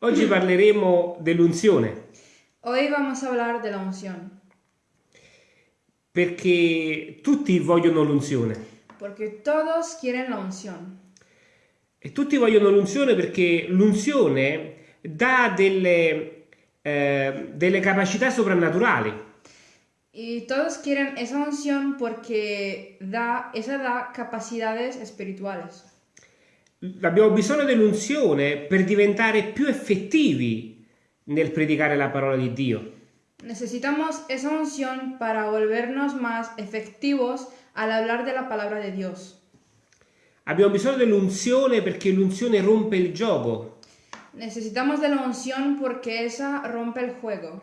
Oggi parleremo dell'unzione Hoy vamos a hablar de la unción, perché tutti vogliono l'unzione porque todos quieren la unción. e tutti vogliono l'unzione perché l'unzione dà delle, eh, delle capacità soprannaturali. Y todos quieren esa unción porque da, esa da capacidades espirituales. Abbiamo bisogno dell'unzione per diventare più effettivi nel predicare la parola di Dio. Necesitamos esa unción para volvernos más efectivos al hablar de la palabra de Dios. Abbiamo bisogno dell'unzione perché l'unzione rompe il gioco. Necesitamos de la unción porque esa rompe el juego.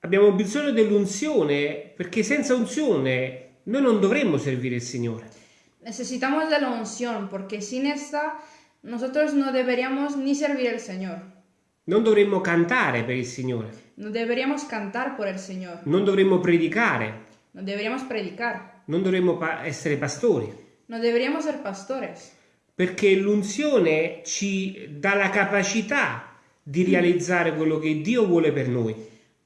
Abbiamo bisogno dell'unzione perché senza unzione noi non dovremmo servire il Signore. Necesitamos de la unción porque sin esta nosotros no deberíamos ni servir al Señor. Non dovremmo cantare per il Signore, No deberíamos cantar por el Señor. non dovremmo predicare, No deberíamos predicar. non dovremmo pa- essere pastori, No deberíamos ser pastores. perché l'unzione ci dà la capacità di realizzare quello che Dio vuole per noi.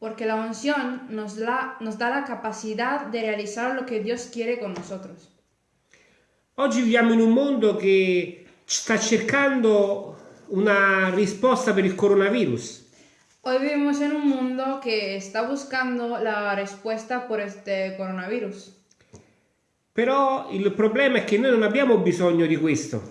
Porque la unción nos, la- nos da la capacidad de realizar lo que Dios quiere con nosotros. Oggi viviamo in un mondo che sta cercando una risposta per il coronavirus. Hoy vivimos en un mundo que está buscando la respuesta por este coronavirus. Però il problema è che noi non abbiamo bisogno di questo.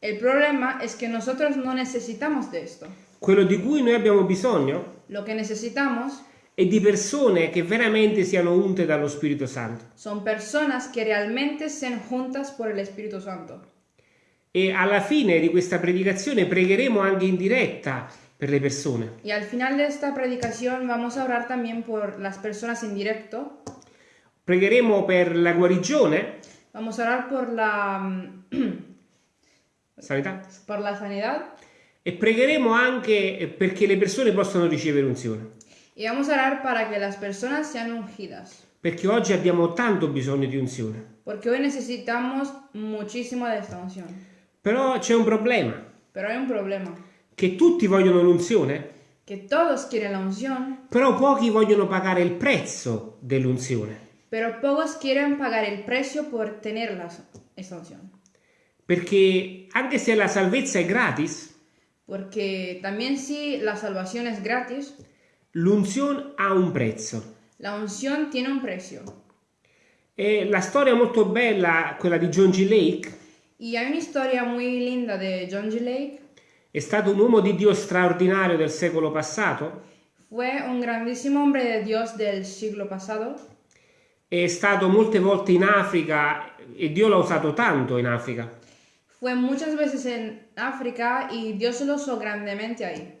El problema es que nosotros no necesitamos de esto. Quello di cui noi abbiamo bisogno Lo que necesitamos è di persone che veramente siano unte dallo Spirito Santo. son personas que realmente sean juntas por el Espíritu Santo. E alla fine di questa predicazione pregheremo anche in diretta per le persone. Y al final de esta predicación vamos a orar también por las personas en directo. Pregheremo per la guarigione, Vamos a orar por la, mm, sanità, por la sanidad e pregheremo anche perché le persone possano ricevere unzione. Y vamos a orar para que las personas sean ungidas. Perché oggi abbiamo tanto bisogno di unzione. Porque hoy necesitamos muchísimo de esta unción. Però c'è un problema, Pero hay un problema. che tutti vogliono l'unzione, Que todos quieren la unción, però pochi vogliono pagare il prezzo dell'unzione. pero pocos quieren pagar el precio por tener la- esta unción. Perché anche se la salvezza è gratis, Porque también si la salvación es gratis, l'unzione ha un prezzo. la unción tiene un precio. E la storia è molto bella, quella di John G. Lake, Y hay una historia muy linda de John G. Lake. è stato un uomo di Dio straordinario del secolo passato, Fue un grandísimo hombre de Dios del siglo pasado. è stato molte volte in Africa e Dio l'ha usato tanto in Africa. Fue muchas veces en África y Dios lo usó grandemente ahí.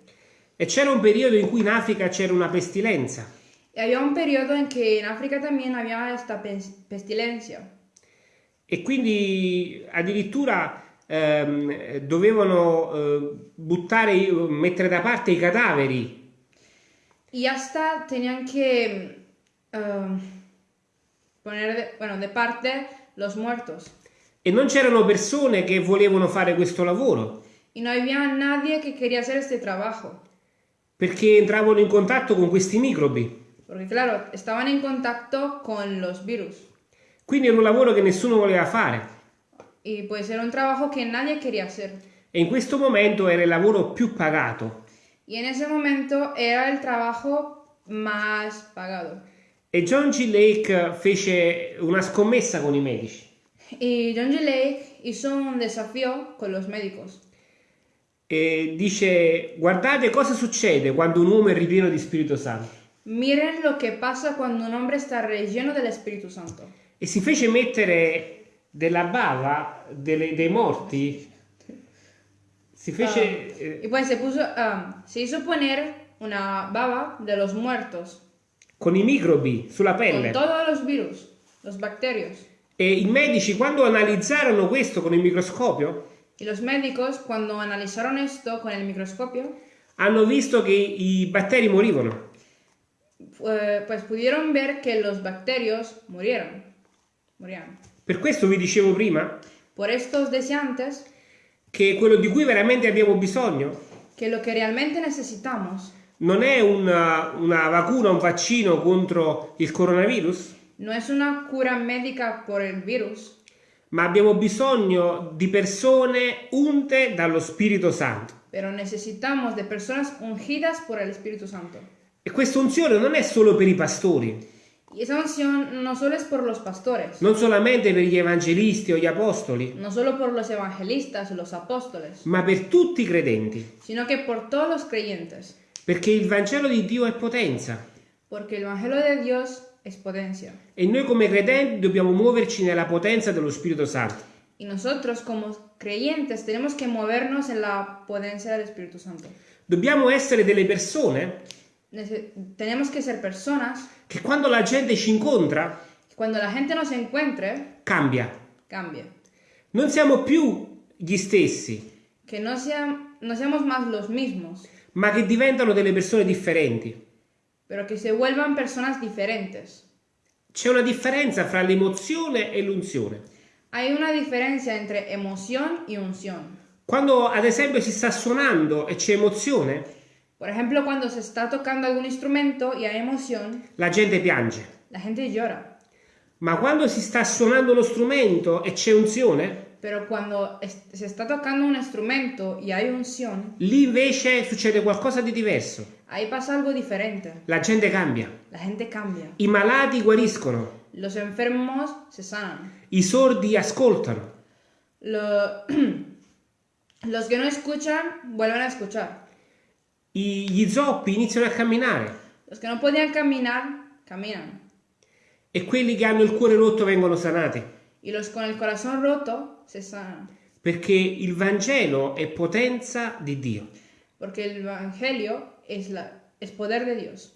E c'era un periodo in cui in Africa c'era una pestilenza Y había un periodo en que en África también había esta pes- pestilencia. e quindi addirittura ehm, dovevano eh, buttare, mettere da parte i cadaveri Y hasta tenían que poner de, bueno, de parte los muertos. e non c'erano persone che volevano fare questo lavoro Y no había nadie que quería hacer este trabajo. Perché entravano in contatto con questi microbi. Porque claro, estaban en contacto con los virus. Quindi era un lavoro che nessuno voleva fare Y pues era un trabajo que nadie quería hacer. e in questo momento era il lavoro più pagato. Y en ese momento era el trabajo más pagado. E John G. Lake fece una scommessa con i medici Y John G. Lake hizo un desafío con los médicos. E dice guardate cosa succede quando un uomo è ripieno di Spirito Santo. Miren lo que pasa cuando un hombre está relleno del Espíritu Santo. E si fece mettere della bava delle- dei morti. Si fece... eh, Y pues se puso, ah, se hizo poner una baba de los muertos con i microbi sulla con pelle. todos los virus, los bacterios. E i medici quando analizzarono questo con il microscopio Y los médicos, cuando analizaron esto con el microscopio, hanno visto che i batteri morivano. eh, pues pudieron ver que los bacterios murieron. Morían. Per questo vi dicevo prima Por esto os decía antes che quello di cui veramente abbiamo bisogno que que lo que realmente necesitamos non è una, una vacuna, un vaccino contro il coronavirus, no es una cura médica por el virus, ma abbiamo bisogno di persone unte dallo Spirito Santo. pero necesitamos de personas ungidas por el Espíritu Santo. E questa unzione non è solo per i pastori, Y esa unción no solo es por los pastores, non solamente per gli evangelisti o gli apostoli, no solo por los evangelistas o los apóstoles, ma per tutti i credenti, sino que por todos los creyentes, perché il Vangelo di Dio è potenza. Porque el Evangelio de Dios potencia. e noi come credenti dobbiamo muoverci nella potenza dello Spirito Santo. Y nosotros como creyentes tenemos que movernos en la potencia del Espíritu Santo. Dobbiamo essere delle persone Nece- tenemos que ser personas che quando la gente ci incontra que cuando la gente nos encuentre, cambia. cambie. Non siamo più gli stessi, Que no, sean, no seamos más los mismos, ma che diventano delle persone differenti. Pero que se vuelvan personas diferentes. C'è una differenza fra l'emozione e l'unzione. Hay una diferencia entre emoción y unción. Quando ad esempio si sta suonando e c'è emozione, Por ejemplo, cuando se está tocando algún instrumento y hay emoción, la gente piange. la gente llora. Ma quando si sta suonando lo strumento e c'è unzione, Pero cuando es- se está tocando un instrumento y hay unción, lì invece succede qualcosa di diverso. ahí pasa algo diferente. La gente cambia. La gente cambia. I malati guariscono. Los enfermos se sanan. I sordi ascoltano. Lo- Los que no escuchan vuelven a escuchar. I- gli zoppi iniziano a camminare. Los que no podían caminar, caminan. E quelli che hanno il cuore rotto vengono sanati. Y los con el corazón roto Perché il Vangelo è potenza di Dio. Porque el Evangelio es, la, es poder de Dios.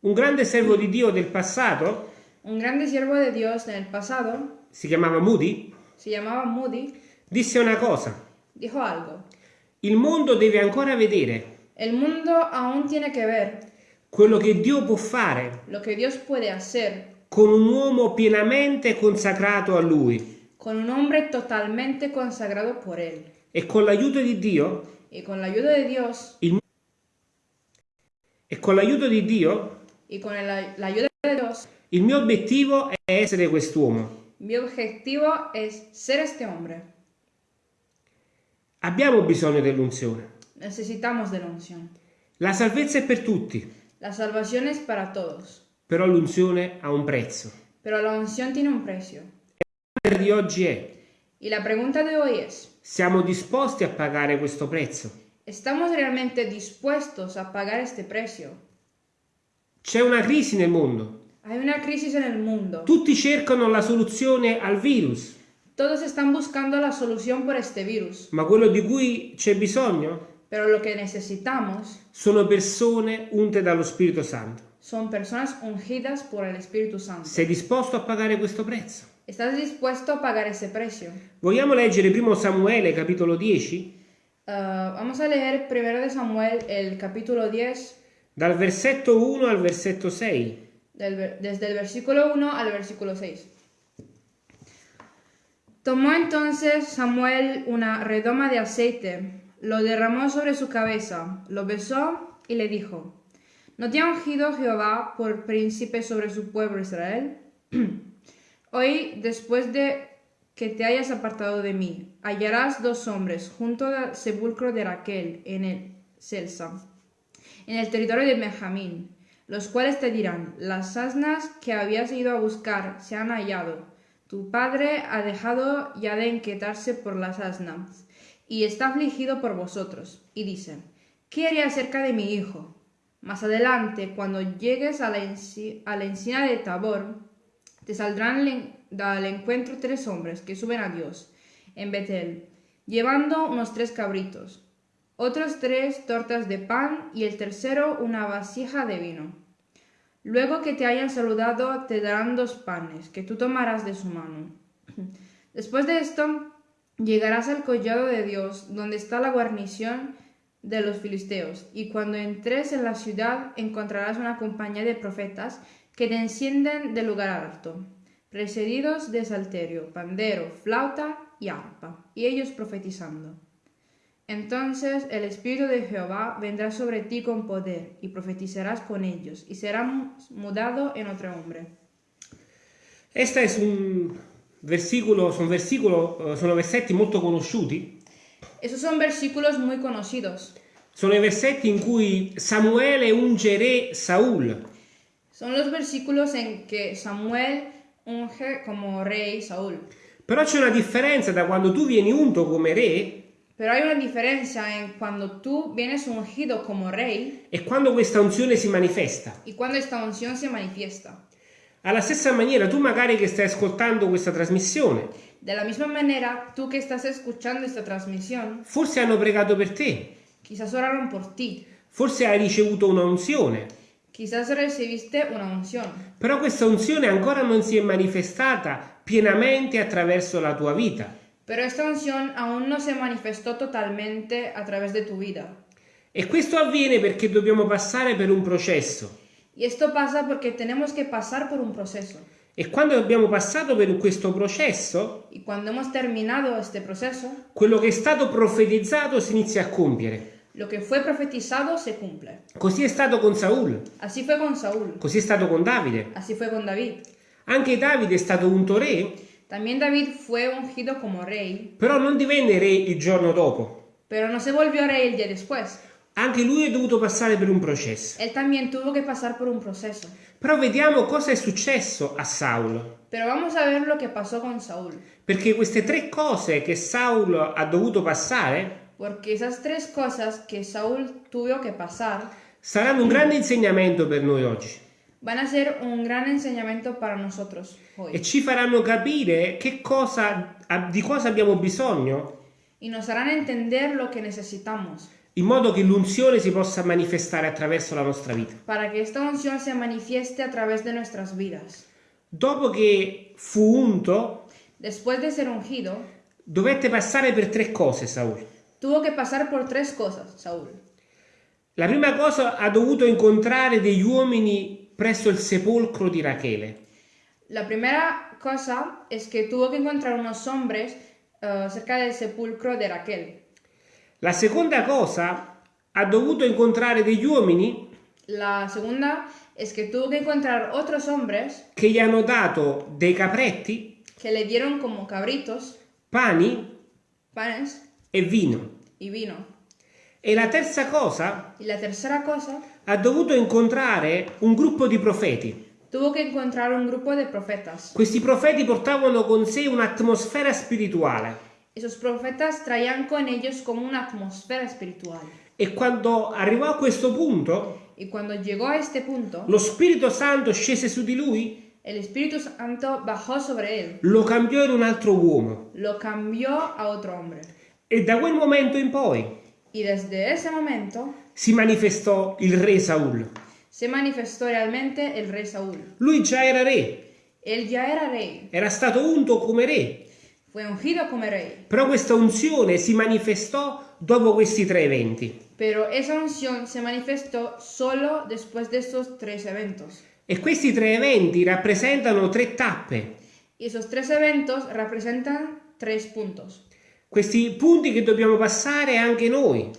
Un grande servo di Dio del passato, Un grande siervo de Dios en el pasado, si chiamava Moody, se llamaba Moody, disse una cosa. dijo algo. Il mondo deve ancora vedere El mundo aún tiene que ver quello che Dio può fare lo que Dios puede hacer con un uomo pienamente consacrato a Lui. Con un hombre totalmente consagrado por Él. E con l'aiuto di Dio, Y con la ayuda de Dios e con l'aiuto di Dio, y con el- la ayuda de Dios, il mio obiettivo è essere quest'uomo. mi objetivo es ser este hombre. Abbiamo bisogno dell'unzione. Necesitamos de la unción. La salvezza è per tutti, La salvación es para todos, però l'unzione ha un prezzo. pero la unción tiene un precio. Di oggi è, Y la pregunta de hoy es, siamo disposti a pagare questo prezzo? ¿estamos realmente dispuestos a pagar este precio? C'è una crisi nel mondo. Hay una crisis en el mundo. Tutti cercano la soluzione al virus, Todos están buscando la solución por este virus, ma quello di cui c'è bisogno pero lo que necesitamos sono persone unte dallo Spirito Santo. son personas ungidas por el Espíritu Santo. Sei disposto a pagare questo prezzo? ¿Estás dispuesto a pagar ese precio? Vogliamo leggere 1 Samuele capitolo 10 Ah, vamos a leer primero de Samuel el capítulo 10, dal versetto 1 al versetto 6. del desde el versículo 1 al versículo 6. Tomó entonces Samuel una redoma de aceite, lo derramó sobre su cabeza, lo besó y le dijo, ¿No te ha ungido Jehová por príncipe sobre su pueblo Israel? Hoy, después de que te hayas apartado de mí, hallarás dos hombres junto al sepulcro de Raquel en el Selsa, en el territorio de Benjamín, los cuales te dirán, las asnas que habías ido a buscar se han hallado. Tu padre ha dejado ya de inquietarse por las asnas, y está afligido por vosotros. Y dice, ¿qué haré acerca de mi hijo? Más adelante, cuando llegues a la, a la encina de Tabor, te saldrán al en- al encuentro tres hombres que suben a Dios en Betel, llevando unos tres cabritos, otros tres tortas de pan y el tercero una vasija de vino. Luego que te hayan saludado, te darán dos panes, que tú tomarás de su mano. Después de esto, llegarás al collado de Dios, donde está la guarnición de los filisteos, y cuando entres en la ciudad encontrarás una compañía de profetas que te encienden del lugar alto, precedidos de salterio, pandero, flauta y arpa, y ellos profetizando. Entonces el Espíritu de Jehová vendrá sobre ti con poder, y profetizarás con ellos, y serás mudado en otro hombre. Questo è un versicolo, sono, versicolo, eh, sono versetti molto conosciuti. Esos son versículos muy conocidos. Sono i versetti in cui Samuele unge re Saul. Son los versículos en que Samuel unge como rey Saúl. Però c'è una differenza da quando tu vieni unto come re Pero hay una diferencia en cuando tú vienes ungido como rey e quando questa unzione si manifesta. y cuando esta unción se manifiesta. Alla stessa maniera, tu magari che stai ascoltando questa trasmissione, De la misma manera, tú que estás escuchando esta transmisión, forse hanno pregato per te, quizás oraron por ti, forse hai ricevuto una unzione, quizás recibiste una unción, però questa unzione ancora non si è manifestata pienamente attraverso la tua vita. pero esta unción aún no se manifestó totalmente a través de tu vida. E questo avviene perché dobbiamo passare per un processo. Y esto pasa porque tenemos que pasar por un proceso. E quando abbiamo passato per questo processo, proceso, quello che è stato profetizzato si inizia a compiere. Lo que fue profetizado se cumple. Così è stato con Saul, Así fue con Saúl, così è stato con Davide. así fue con David. Anche Davide è stato unto re, También David fue ungido como rey, però non divenne re il giorno dopo. pero no se volvió rey el día después. Anche lui è dovuto passare per un processo. Él también tuvo que pasar por un proceso. Però vediamo cosa è successo a Saul. Pero vamos a ver lo que pasó con Saúl. Perché queste tre cose che Saul ha dovuto passare Porque esas tres cosas que Saúl tuvo que pasar saranno un grande insegnamento per noi oggi van a ser un gran enseñamiento para nosotros e hoy. ci faranno capire che cosa, di cosa abbiamo bisogno Y nos harán entender lo que necesitamos in modo che l'unzione si possa manifestare attraverso la nostra vita. para que esta unción se manifieste a través de nuestras vidas. Dopo che fu unto, Después de ser ungido, dovette passare per tre cose Saul. Tuvo que pasar por tres cosas, Saúl. La prima cosa ha dovuto incontrare degli uomini presso il sepolcro di Rachele. La primera cosa es que tuvo que encontrar unos hombres eh, cerca del sepulcro de Raquel. La seconda cosa ha dovuto incontrare degli uomini La segunda es que tuvo que encontrar otros hombres che gli hanno dato dei capretti, que le dieron como cabritos, pani panes e vino. Y vino. E la terza cosa la tercera cosa, ha dovuto incontrare un gruppo di profeti. tuvo que encontrar un grupo de profetas. Questi profeti portavano con sé un'atmosfera spirituale Esos profetas traían con ellos como una atmósfera espiritual. e quando arrivò a questo punto a este punto, lo Spirito Santo scese su di lui, el Espíritu Santo bajó sobre él, lo cambiò in un altro uomo lo cambió a otro hombre. E da quel momento in poi Y desde ese momento si manifestò il re Saul. se manifestó realmente el rey Saúl. Lui già era re, Él ya era rey, era stato unto come re, fue ungido como rey, però questa unzione si manifestò dopo questi tre eventi. pero esa unción se manifestó solo después de estos tres eventos. E questi tre eventi rappresentano tre tappe, Y esos tres eventos representan tres puntos. Questi punti che dobbiamo passare anche noi,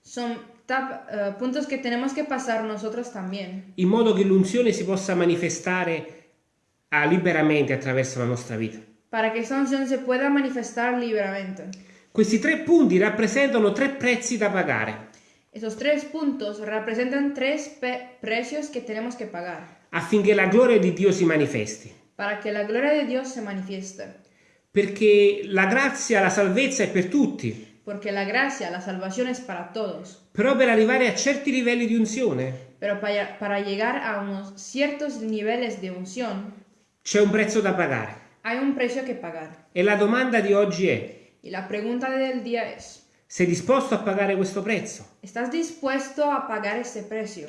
Son tap- eh, puntos que tenemos que pasar nosotros también, in modo che l'unzione si possa manifestare ah, liberamente attraverso la nostra vita. para que esa unción se pueda manifestar libremente. Questi tre punti rappresentano tre prezzi da pagare Esos tres puntos representan tres precios que tenemos que pagar affinché la gloria di Dio si manifesti. para que la gloria de Dios se manifieste. Perché la grazia, la salvezza è per tutti, Porque la gracia, la salvación es para todos. però per arrivare a certi livelli di unzione Pero para, para llegar a unos ciertos niveles de unción c'è un prezzo da pagare. hay un precio que pagar. E la domanda di oggi è, Y la pregunta del día es, sei disposto a pagare questo prezzo? ¿estás dispuesto a pagar ese precio?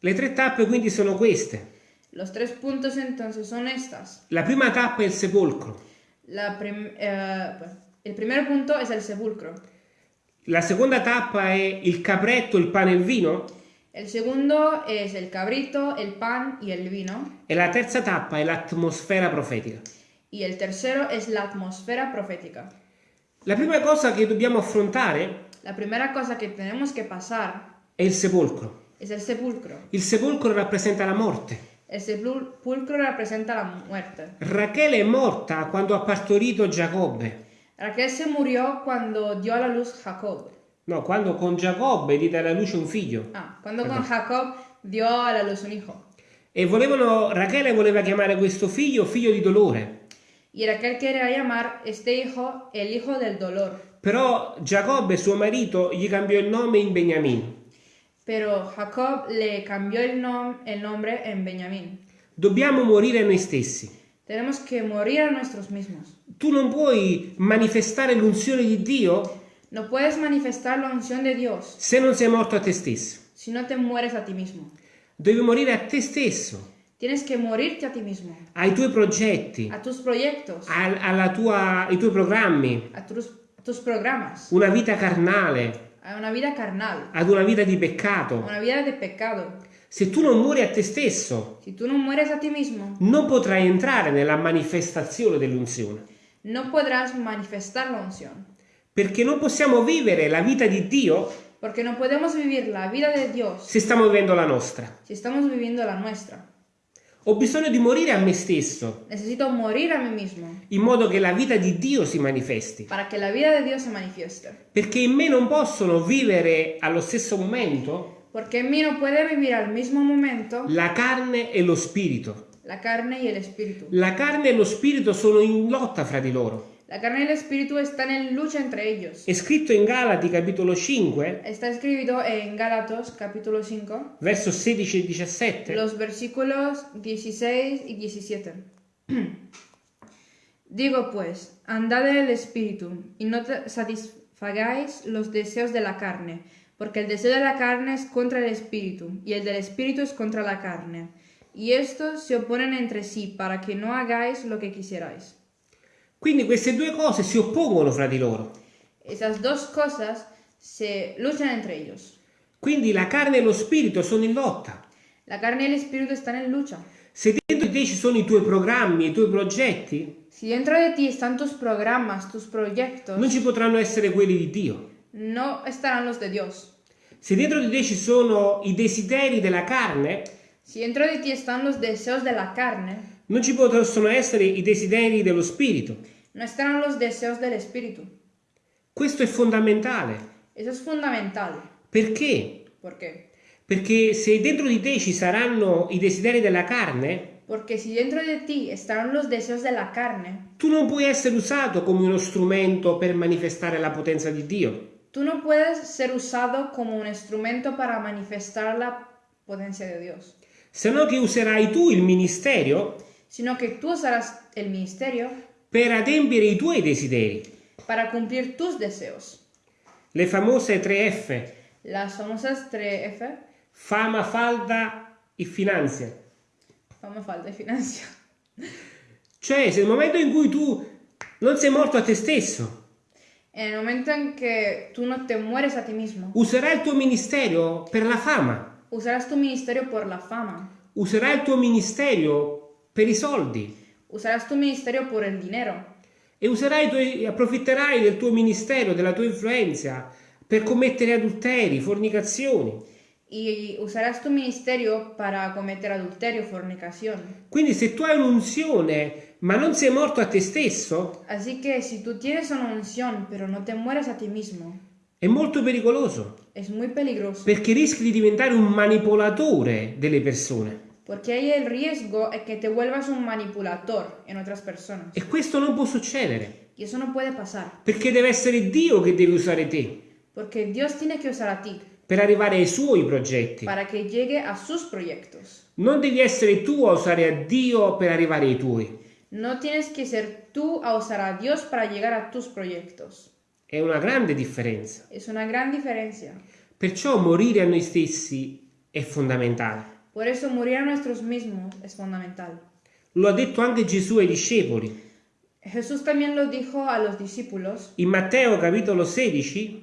Le tre tappe quindi sono queste. Los tres puntos entonces son estas. La prima tappa è il sepolcro, La prim- eh, el primer punto es el sepulcro. la seconda tappa è il capretto, il pane e il vino El segundo es el cabrito, el pan y el vino. e la terza tappa è l'atmosfera profetica. Y el tercero es la atmósfera profética. La prima cosa che dobbiamo affrontare La primera cosa que tenemos que pasar è il sepolcro. es el sepulcro. Il sepolcro rappresenta la morte. El sepulcro representa la muerte. Rachele è morta quando ha partorito Giacobbe. Raquel se murió cuando dio a la luz Jacob. No, quando con Giacobbe diede alla luce un figlio. Ah, cuando con Jacob dio a la luz un hijo. E volevano, Rachele voleva chiamare questo figlio figlio di dolore. Y Raquel quería llamar este hijo el hijo del dolor. Però Giacobbe, suo marito, gli cambió il nome in Beniamino. Pero Jacob le cambió el, nom- el nombre en Benjamín. Dobbiamo morire noi stessi. Tenemos que morir a nosotros mismos. Tu non puoi manifestare l'unzione di Dio No puedes manifestar la unción de Dios se non sei morto a te stesso. si no te mueres a ti mismo. Devi morire a te stesso, Tienes que morirte a ti mismo, ai tuoi progetti, a tus proyectos, al- alla tua- ai tuoi programmi, a tus, a tus programas, una vita carnale, a una vida carnal, ad una vita di peccato. una vida de pecado. Se tu non muori a te stesso, Si tú no mueres a ti mismo, non potrai entrare nella manifestazione dell'unzione. no podrás manifestar la unción. Perché non possiamo vivere la vita di Dio Porque no podemos vivir la vida de Dios se stiamo vivendo la nostra. si estamos viviendo la nuestra. Ho bisogno di morire a me stesso, Necesito morir a mí mismo in modo che la vita di Dio si manifesti. para que la vida de Dios se manifieste. Perché in me non possono vivere allo stesso momento Porque en mí no puede vivir al mismo momento la carne e lo spirito. la carne y el espíritu. La carne e lo spirito sono in lotta fra di loro. La carne y el espíritu están en lucha entre ellos. È scritto in Galati capitolo 5, Está escrito en Gálatas capítulo 5, verso 16 e 17. los versículos 16 y 17. Digo pues, andad en el espíritu y no satisfagáis los deseos de la carne, porque el deseo de la carne es contra el espíritu y el del espíritu es contra la carne. Y estos se oponen entre sí para que no hagáis lo que quisierais. Quindi queste due cose si oppongono fra di loro. Esas dos cosas se luchan entre ellos. Quindi la carne e lo spirito sono in lotta. La carne y el espíritu están en lucha. Se dentro di te ci sono i tuoi programmi, i tuoi progetti, Si dentro de ti están tus programas, tus proyectos, non ci potranno essere quelli di Dio. no estarán los de Dios. Se dentro di te ci sono i desideri della carne, Si dentro de ti están los deseos de la carne, non ci possono essere i desideri dello spirito. No estarán los deseos del espíritu. Questo è fondamentale. Eso es fundamental. Perché? ¿Por qué? Perché se dentro di te ci saranno i desideri della carne, Porque si dentro de ti estarán los deseos de la carne, tu non puoi essere usato come uno strumento per manifestare la potenza di Dio. tú no puedes ser usado como un instrumento para manifestar la potencia de Dios, Se no che userai tu il ministero sino que tú usarás el ministerio per adempiere i tuoi desideri. para cumplir tus deseos. Le famose 3F, Las famosas 3F, fama, falda e finanza. fama, falta y financia. Cioè, se nel momento in cui tu non sei morto a te stesso, En el momento en que tú no te mueres a ti mismo, userai il tuo ministero per la fama, usarás tu ministerio por la fama, userai il tuo ministero per i soldi usarás tu ministerio por el dinero e userai tuoi, approfitterai del tuo ministero, della tua influenza per commettere adulteri, fornicazioni. y usarás tu ministerio para cometer adulterio, fornicación. Quindi se tu hai un'unzione ma non sei morto a te stesso, Así que si tú tienes una unción pero no te mueres a ti mismo, è molto pericoloso es muy peligroso perché rischi di diventare un manipolatore delle persone. Porque hay el riesgo de que te vuelvas un manipulador en otras personas. E questo non può succedere Y eso no puede pasar perché deve essere Dio che deve usare te porque Dios tiene que usar a ti per arrivare ai suoi progetti. para que llegue a sus proyectos. Non devi essere tu a usare a Dio per arrivare ai tuoi. No tienes que ser tú a usar a Dios para llegar a tus proyectos. È una grande differenza. Es una gran diferencia. Perciò morire a noi stessi è fondamentale. Por eso morir a nosotros mismos es fundamental. Lo ha detto anche Gesù ai discepoli. Jesús también lo dijo a los discípulos In Matteo capitolo 16,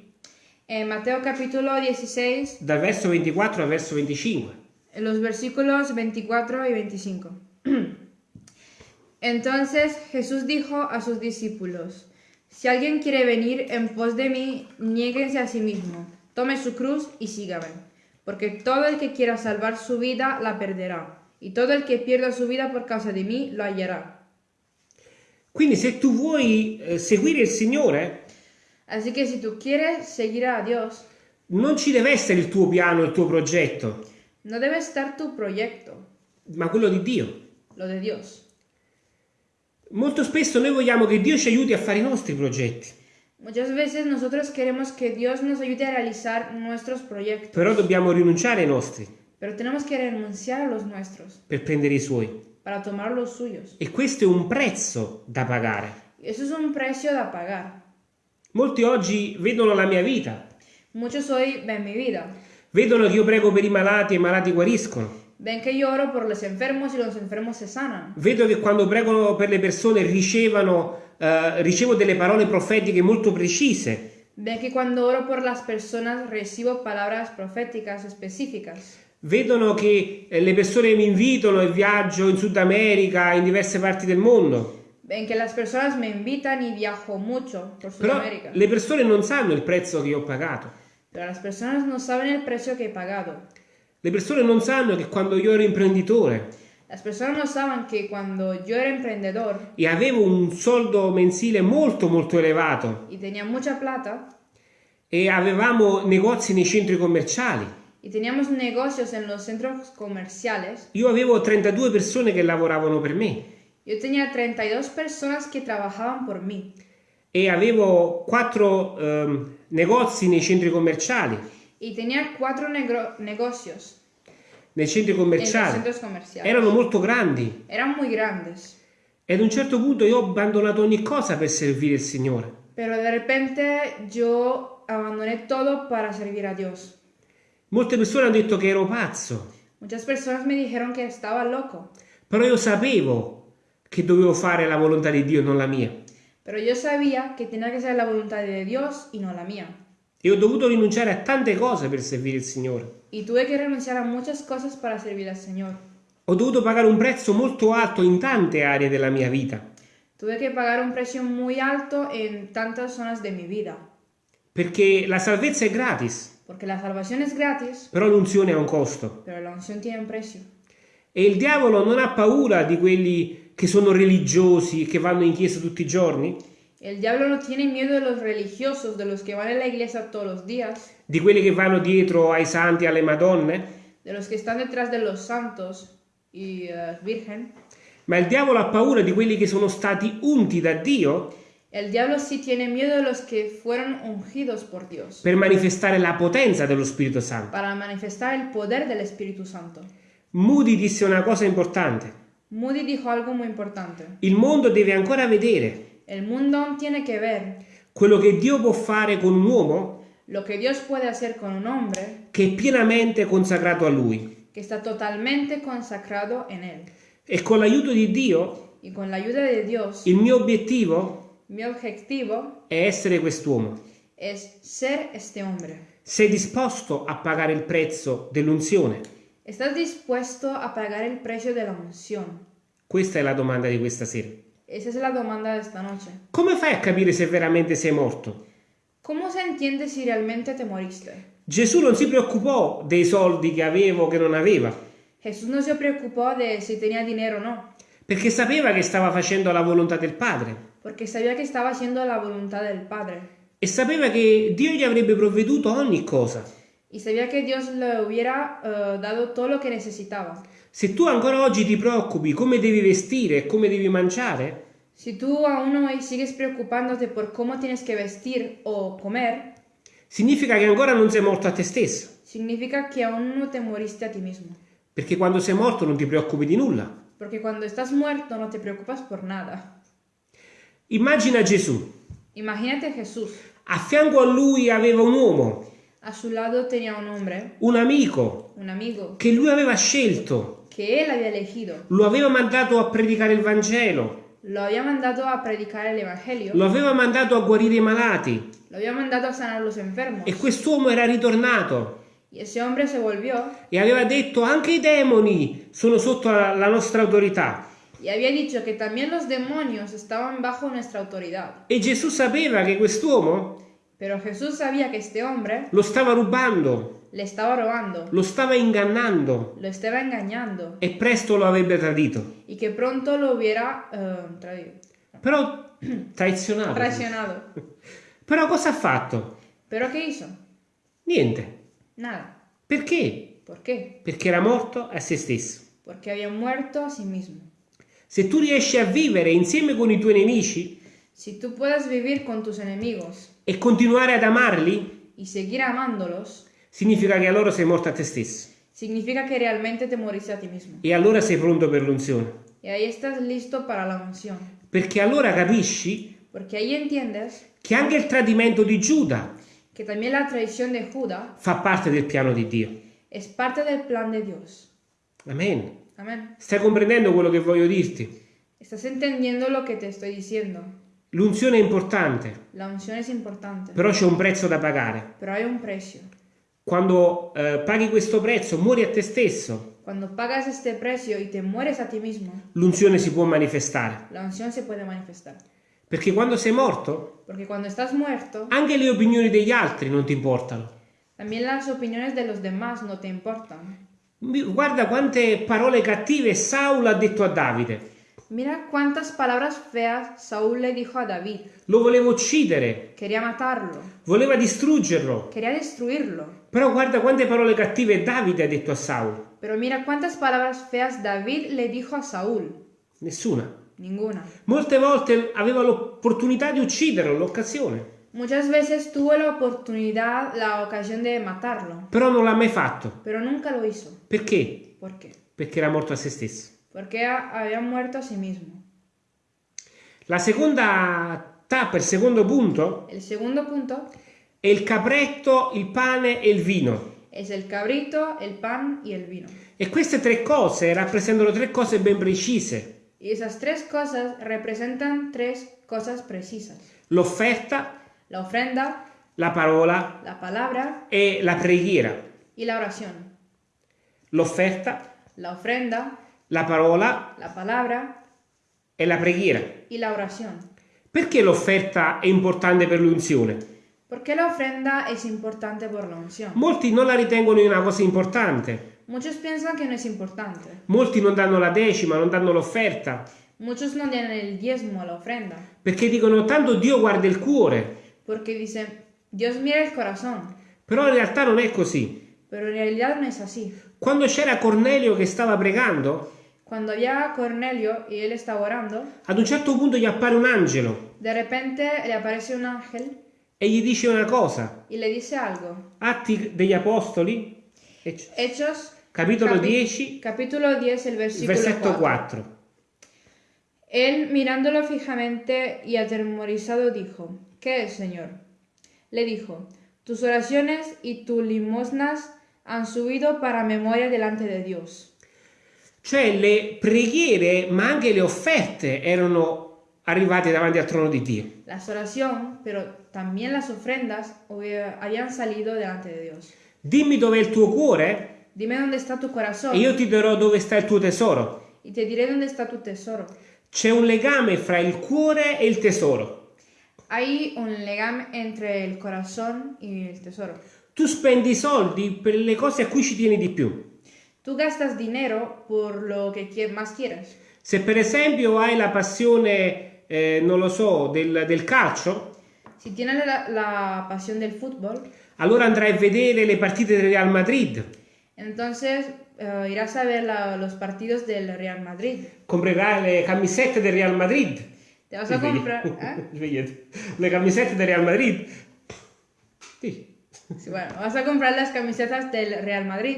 en Mateo capítulo 16, dal verso 24 al verso 25. en los versículos 24 y 25. Entonces Jesús dijo a sus discípulos, Si alguien quiere venir en pos de mí, niéguense a sí mismo, tome su cruz y sígame. Porque todo el que quiera salvar su vida la perderá, y todo el que pierda su vida por causa de mí lo hallará. Quindi se tu vuoi eh, seguire il Signore, Así que si tú quieres seguir a Dios, non ci deve essere il tuo piano, il tuo progetto, no debe estar tu proyecto, ma quello di Dio. lo de Dios. Molto spesso noi vogliamo che Dio ci aiuti a fare i nostri progetti, Muchas veces nosotros queremos que Dios nos ayude a realizar nuestros proyectos, però dobbiamo rinunciare ai nostri pero tenemos que renunciar a los nuestros per prendere i suoi. para tomar los suyos. E questo è un prezzo da pagare. Eso es un precio de pagar. Molti oggi vedono la mia vita, Muchos hoy ven mi vida, vedono che io prego per i malati e i malati guariscono. ven que yo oro por los enfermos y los enfermos se sanan. Vedo che quando prego per le persone ricevano, eh, ricevo delle parole profetiche molto precise. Ven que cuando oro por las personas recibo palabras proféticas específicas. Vedono che eh, le persone mi invitano e viaggio in Sud America, in diverse parti del mondo. Ven que las personas me invitan y viajo mucho por Però Sudamérica. le persone non sanno il prezzo che io ho pagato. Pero las personas no saben el precio que he pagado. Le persone non sanno che quando io ero imprenditore Las personas no saben que cuando yo era emprendedor e avevo un soldo mensile molto molto elevato. y tenía mucha plata e avevamo negozi nei centri commerciali, y teníamos negocios en los centros comerciales, io avevo 32 persone che lavoravano per me. yo tenía 32 personas que trabajaban por mí. E avevo 4 negozi nei centri commerciali. y tenía cuatro negro- negocios Nei centri commerciali erano molto grandi Eran muy grandes, e ad un certo punto io ho abbandonato ogni cosa per servire il Signore. pero de repente yo abandoné todo para servir a Dios. Molte persone hanno detto che ero pazzo, Muchas personas me dijeron que estaba loco, però io sapevo che dovevo fare la volontà di Dio, non la mia. pero yo sabía que tenía que ser la voluntad de Dios y no la mía. E ho dovuto rinunciare a tante cose per servire il Signore. Y tuve que renunciar a muchas cosas para servir al Señor. Ho dovuto pagare un prezzo molto alto in tante aree della mia vita, Tuve que pagar un precio muy alto en tantas zonas de mi vida, perché la salvezza è gratis, porque la salvación es gratis, però l'unzione ha un costo. pero la unción tiene un precio. E il diavolo non ha paura di quelli che sono religiosi, che vanno in chiesa tutti i giorni, El diablo no tiene miedo de los religiosos, de los que van a la iglesia todos los días, di quelli che vanno dietro ai santi e alle madonne, de los que están detrás de los santos y eh, virgen. ma il diavolo ha paura di quelli che sono stati unti da Dio El diablo sí tiene miedo de los que fueron ungidos por Dios per manifestare la potenza dello Spirito Santo. para manifestar el poder del Espíritu Santo. Moody disse una cosa importante. Moody dijo algo muy importante. Il mondo deve ancora vedere El mundo aún tiene que ver quello che Dio può fare con un uomo lo que Dios puede hacer con un hombre che è pienamente consacrato a Lui. que está totalmente consacrado en Él. E con l'aiuto di Dio, Y con la ayuda de Dios, il mio obiettivo mi objetivo è essere quest'uomo. es ser este hombre. Sei disposto a pagare il prezzo dell'unzione? ¿Estás dispuesto a pagar el precio de la unción? Questa è la domanda di questa sera. Esa es la demanda de esta noche. Come fai a capire se veramente sei morto? ¿Cómo se entiende si realmente te moriste? Gesù non si preoccupò dei soldi che avevo o che non aveva, Jesús no se preocupó de si tenía dinero o no, perché sapeva che stava facendo la volontà del Padre porque sabía que estaba haciendo la voluntad del Padre. e sapeva che Dio gli avrebbe provveduto ogni cosa. Y sabía que Dios le hubiera eh, dado todo lo que necesitaba. Se tu ancora oggi ti preoccupi come devi vestire e come devi mangiare, Si tú aún hoy sigues preocupándote por cómo tienes que vestir o comer, significa che ancora non sei morto a te stesso, significa que aún no te moriste a ti mismo. perché quando sei morto non ti preoccupi di nulla. Porque cuando estás muerto no te preocupas por nada. Immagina Gesù, Imagínate Jesús. a fianco a lui aveva un uomo, A su lado tenía un hombre, un amico, un amigo, che lui aveva scelto, él había elegido. lo aveva mandato a predicare il Vangelo, Lo había mandado a predicar el Evangelio. lo aveva mandato a guarire i malati Lo había mandado a sanar los enfermos. e quest'uomo era ritornato Y ese hombre se volvió e aveva detto anche i demoni sono sotto la, la nostra autorità. Y había dicho que también los demonios estaban bajo nuestra autoridad. E Gesù sapeva che quest'uomo Pero Jesús sabía que este hombre lo stava rubando, le estaba robando, lo stava ingannando lo estaba engañando e presto lo avrebbe tradito. y que pronto lo hubiera eh, traído- Però traizionato. traicionado. Però cosa ha fatto? ¿Pero qué hizo? Niente. Nada. Perché? ¿Por qué? Perché era morto a se stesso. Porque había muerto a sí mismo. Se tu riesci a vivere insieme con i tuoi nemici Si tú puedes vivir con tus enemigos e continuare ad amarli, y seguir amándolos, significa che allora sei morto a te stesso. significa que realmente te moriste a ti mismo. E allora sei pronto per l'unzione. Y ahí estás listo para la unción. Perché allora capisci Porque ahí entiendes che anche il tradimento di Giuda que también la traición de Judá fa parte del piano di Dio. es parte del plan de Dios. Amen. Amén. Stai comprendendo quello che voglio dirti? Estás entendiendo lo que te estoy diciendo. L'unzione è importante, La unción es importante, però c'è un prezzo da pagare. pero hay un precio. Quando eh, paghi questo prezzo, muori a te stesso, Cuando pagas este precio y te mueres a ti mismo, l'unzione si può manifestare. la unción se puede manifestar. Perché quando sei morto, estás muerto, anche le opinioni degli altri non ti importano. también las opiniones de los demás no te importan. Guarda quante parole cattive Saulo ha detto a Davide. Mira cuántas palabras feas Saúl le dijo a David. Lo voleva uccidere, Quería matarlo, voleva distruggerlo. quería destruirlo. Però guarda quante parole cattive Davide ha detto a Saulo. Pero mira cuántas palabras feas David le dijo a Saúl. Nessuna. Ninguna. Molte volte aveva l'opportunità di ucciderlo, l'occasione. Muchas veces tuvo la oportunidad, la ocasión de matarlo, Però non l'ha mai fatto. pero nunca lo hizo. Perché? ¿Por qué? Perché era morto a se stesso. Porque ha- había muerto a sí mismo. La seconda tappa, il secondo punto, El segundo punto è il capretto, il pane e il vino. es el cabrito, el pan y el vino. E queste tre cose rappresentano tre cose ben precise. Y esas tres cosas representan tres cosas precisas. L'offerta, La ofrenda, la parola la palabra e la preghiera. y la oración. L'offerta, La ofrenda, la parola la palabra e la preghiera. y la oración. Perché l'offerta è importante per l'unzione? ¿Por qué la ofrenda es importante por la unción? Molti non la ritengono una cosa importante. Muchos piensan que no es importante. Molti non danno la decima, non danno l'offerta, Muchos no dan el diezmo la ofrenda. perché dicono tanto Dio guarda il cuore. Porque dicen, Dios mira el corazón. Però in realtà non è così. Pero en realidad no es así. Quando c'era Cornelio che stava pregando, Cuando había Cornelio y él estaba orando, ad un certo punto gli appare un angelo de repente le aparece un ángel e gli dice una cosa. y le dice algo. Atti degli Apostoli, ecc- Hechos, capitolo capi- 10, capítulo 10, el versículo versetto 4. 4. Él, mirándolo fijamente y atemorizado, dijo, ¿Qué es, Señor? Le dijo, tus oraciones y tus limosnas han subido para memoria delante de Dios. Cioè le preghiere, ma anche le offerte erano arrivate davanti al trono di Dio. Las oraciones, pero también las ofrendas hubi- habían salido delante de Dios. Dimmi dov'è il tuo cuore Dime dónde está tu corazón e io ti dirò dove sta il tuo tesoro. y te diré dónde está tu tesoro. C'è un legame fra il cuore e il tesoro. Hay un legame entre el corazón y el tesoro. Tu spendi soldi per le cose a cui ci tieni di più. Tú gastas dinero por lo que más quieres. Se per esempio hai la passione, eh, non lo so, del, del calcio, Si tienes la, la pasión del fútbol, allora andrai a vedere le partite del Real Madrid, entonces eh, irás a ver la- los partidos del Real Madrid. comprerai le camisette del Real Madrid. Te vas a comprar... ¿eh? Le camisette del Real Madrid. Sì. Sí, bueno, vas a comprar las camisetas del Real Madrid.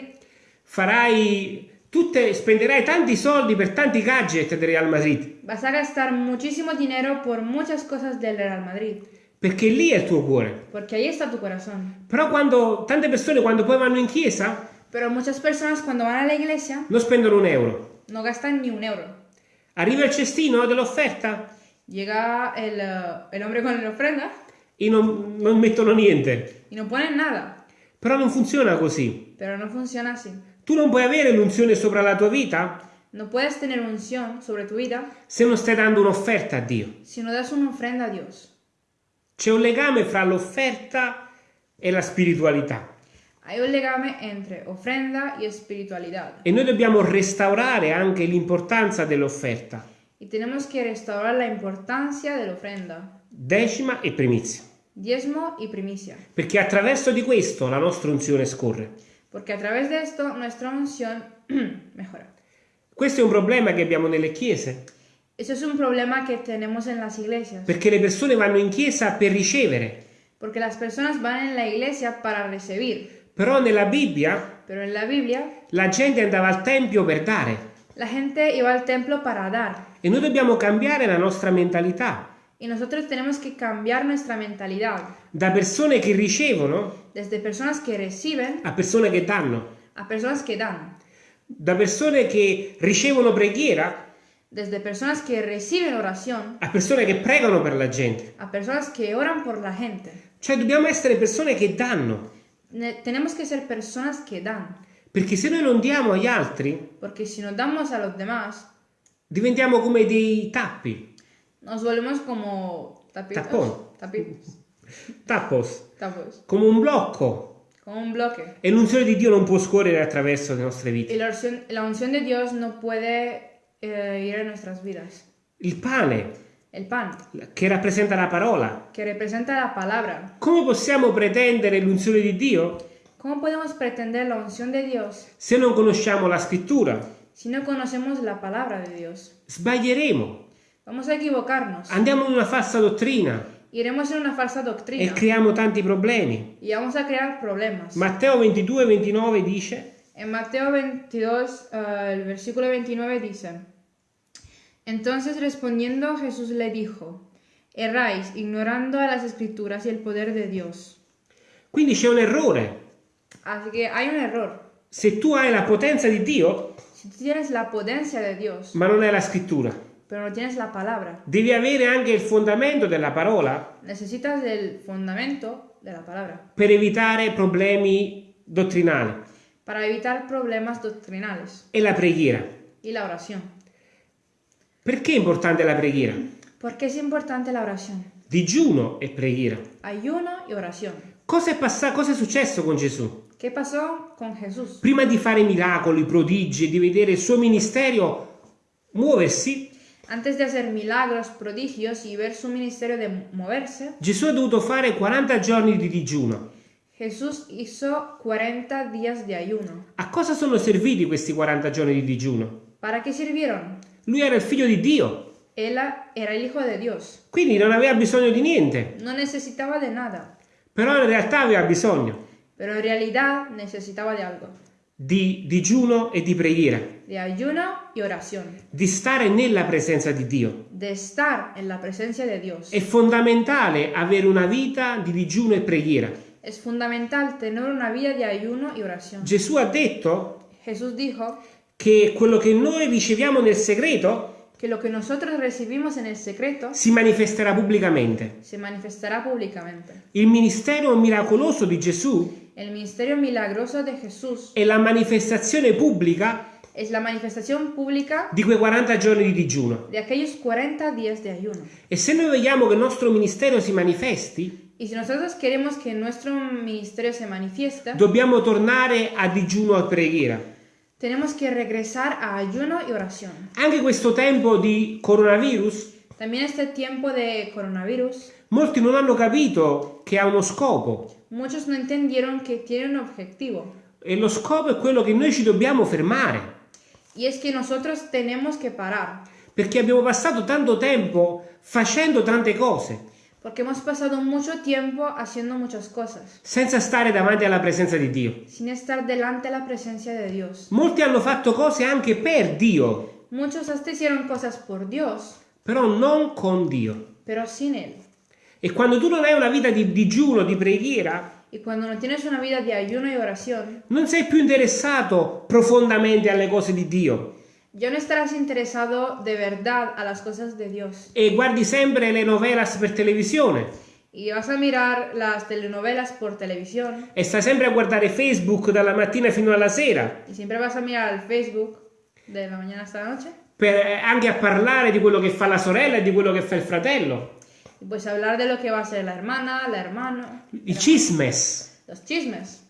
Farai tutte, spenderai tanti soldi per tanti gadget del Real Madrid, Vas a gastar muchísimo dinero por muchas cosas del Real Madrid. perché lì è il tuo cuore. Porque ahí está tu corazón. Però quando tante persone quando poi vanno in chiesa Pero muchas personas cuando van a la iglesia non spendono un euro. no gastan ni un euro. Arriva il cestino dell'offerta Llega el, el hombre con la ofrenda e non, non mettono niente. y no ponen nada. Però non funziona così. Pero no funciona así. Tu non puoi avere l'unzione sopra la tua vita No puedes tener unción sobre tu vida se non stai dando un'offerta a Dio. si no das una ofrenda a Dios. C'è un legame fra l'offerta e la spiritualità. Hay un legame entre ofrenda y espiritualidad. E noi dobbiamo restaurare anche l'importanza dell'offerta, Y tenemos que restaurar la importancia de la ofrenda, decima e primizia, diezmo y primicia. perché attraverso di questo la nostra unzione scorre. Porque a través de esto nuestra unción mejora. Questo è un problema che abbiamo nelle chiese, Eso es un problema que tenemos en las iglesias. perché le persone vanno in chiesa per ricevere, Porque las personas van en la iglesia para recibir. però nella Bibbia Pero en la Biblia, la gente andava al tempio per dare la gente iba al templo para dar. e noi dobbiamo cambiare la nostra mentalità Y nosotros tenemos que cambiar nuestra mentalidad. da persone che ricevono Desde personas que reciben a persone che danno, a personas que dan. da persone che ricevono preghiera Desde personas que reciben oración a persone che pregano per la gente. a personas que oran por la gente. Cioè dobbiamo essere persone che danno, Ne- tenemos que ser personas que dan. perché se noi non diamo agli altri Porque si nos damos a los demás, diventiamo come dei tappi, nos volvemos como tapitos. Tapón. Tapitos. tappos, Tapos. come un blocco. Como un bloque. E l'unzione di Dio non può scorrere attraverso le nostre vite. la unción, la unción de Dios no puede eh, ir en nuestras vidas. Il pane, El pan, che rappresenta la parola. que representa la palabra. Come possiamo pretendere l'unzione di Dio ¿Cómo podemos pretender la unción de Dios se non conosciamo la scrittura? si no conocemos la palabra de Dios? Sbaglieremo, Vamos a equivocarnos. andiamo in una falsa dottrina Iremos en una falsa e doctrina creiamo tanti problemi. y vamos a crear problemas. Matteo 22, 29 dice, En Mateo 22, eh, el versículo 29 dice, Entonces respondiendo Jesús le dijo, Erráis ignorando a las escrituras y el poder de Dios. quindi c'è un errore. Así que hay un error. Se tu hai la potenza di Dio, Si tienes la potencia de Dios, ma non hai la scrittura, pero no tienes la palabra, devi avere anche il fondamento della parola necesitas del fundamento de la palabra per evitare problemi dottrinali para evitar problemas doctrinales e la preghiera. y la oración. Perché è importante la preghiera? ¿Por qué es importante la oración? Digiuno e preghiera. Ayuno y oración. Cosa è passato? Cosa è successo con Gesù? ¿Qué pasó con Jesús? Prima di fare miracoli, prodigi e di vedere il suo ministero muoversi, Antes de hacer milagros, prodigios y ver su ministerio de moverse, Gesù ha dovuto fare 40 giorni di digiuno. Jesús hizo 40 días de ayuno. A cosa sono serviti questi 40 giorni di digiuno? ¿Para qué sirvieron? Lui era il figlio di Dio, Él era el Hijo de Dios. quindi non aveva bisogno di niente, No necesitaba de nada, però in realtà aveva bisogno pero en realidad necesitaba de algo. Di digiuno e di preghiera, De ayuno y oración. di stare nella presenza di Dio. De estar en la presencia de Dios. È fondamentale avere una vita di digiuno e preghiera. Es fundamental tener una vida de ayuno y oración. Gesù ha detto Jesús dijo che quello che noi riceviamo nel segreto que lo que nosotros recibimos en el secreto si manifesterà pubblicamente. se manifestará públicamente. Il ministero miracoloso di Gesù El ministerio milagroso de Jesús è la manifestazione pubblica es la manifestación pública di quei 40 giorni di digiuno. de aquellos 40 días de ayuno. E se noi vogliamo che il nostro ministero si manifesti, Y si nosotros queremos que nuestro ministerio se manifieste, dobbiamo tornare a digiuno e preghiera. tenemos que regresar a ayuno y oración. Anche questo tempo di coronavirus, También este tiempo de coronavirus, molti non hanno capito che ha uno scopo. Muchos no entendieron que tiene un objetivo. E lo scopo è quello che noi ci dobbiamo fermare. Y es que nosotros tenemos que parar. Perché abbiamo passato tanto tempo facendo tante cose, Porque hemos pasado mucho tiempo haciendo muchas cosas, senza stare davanti alla presenza di Dio. sin estar delante de la presencia de Dios. Molti hanno fatto cose anche per Dio, Muchos hasta hicieron cosas por Dios, però non con Dio. pero sin Él. E quando tu non hai una vita di digiuno, di preghiera, Y cuando no tienes una vida de ayuno y oración, non sei più interessato profondamente alle cose di Dio ya no estarás interesado de verdad a las cosas de Dios. e guardi sempre le novelas per televisione Y vas a mirar las telenovelas por televisión e stai sempre a guardare Facebook dalla mattina fino alla sera y siempre vas a mirar al Facebook de la mañana hasta la noche. per, eh, anche a parlare di quello che fa la sorella e di quello che fa il fratello. Pues hablar de lo que va a ser la hermana, la hermano, I cismes. los chismes.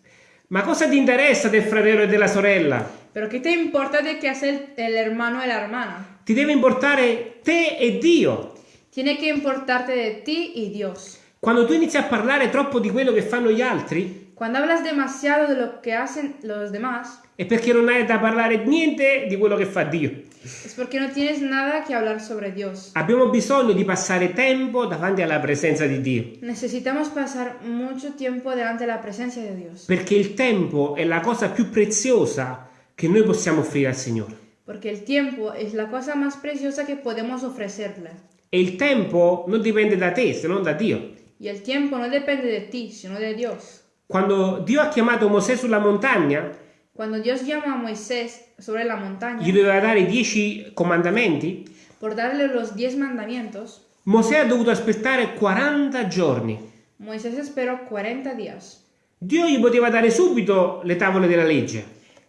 Ma cosa ti interessa del fratello e della sorella? Pero ¿qué te importa de qué hace el, el hermano y la hermana? Ti deve importare te e Dio. Tiene que importarte de ti y Dios. Quando tu inizi a parlare troppo di quello che fanno gli altri, Cuando hablas demasiado de lo que hacen los demás, è perché non hai da parlare niente di quello che fa Dio. Es porque no tienes nada que hablar sobre Dios. Abbiamo bisogno di passare tempo davanti alla presenza di Dio, Necesitamos pasar mucho tiempo delante de la presencia de Dios. perché il tempo è la cosa più preziosa che noi possiamo offrire al Signore. Porque el tiempo es la cosa más preciosa que podemos ofrecerle. E il tempo non dipende da te, se non da Dio. Y el tiempo no depende de ti, sino de Dios. Quando Dio ha chiamato Mosè sulla montagna, Cuando Dios llama a Moisés sobre la montaña gli doveva dare dieci comandamenti, por darle los diez mandamientos, Mosè ha dovuto aspettare 40 giorni. Moisés esperó 40 días. Dio gli poteva dare subito le tavole della legge,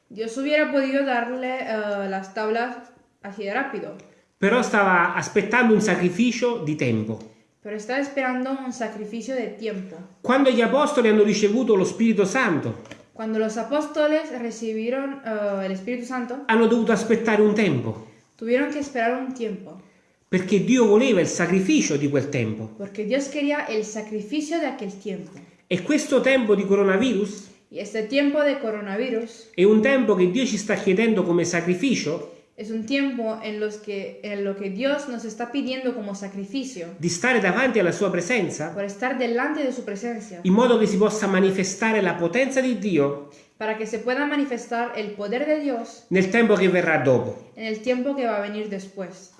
Dios hubiera podido darle eh, las tablas así de rápido, però stava aspettando un sacrificio di tempo. pero estaba esperando un sacrificio de tiempo. Quando gli apostoli hanno ricevuto lo Spirito Santo, Cuando los apóstoles recibieron eh, el Espíritu Santo, hanno dovuto aspettare un tempo, tuvieron que esperar un tiempo, perché Dio voleva il sacrificio di quel tempo. porque Dios quería el sacrificio de aquel tiempo. E questo tempo di coronavirus este tiempo de coronavirus è un tempo che Dio ci sta chiedendo come sacrificio es un tiempo en, los que, en lo que Dios nos está pidiendo como sacrificio, di stare davanti alla sua presenza por estar delante de su presencia, in modo che si possa manifestare la potenza di Dio para que se pueda manifestar el poder de Dios nel tempo che verrà dopo. en el tiempo que va a venir después.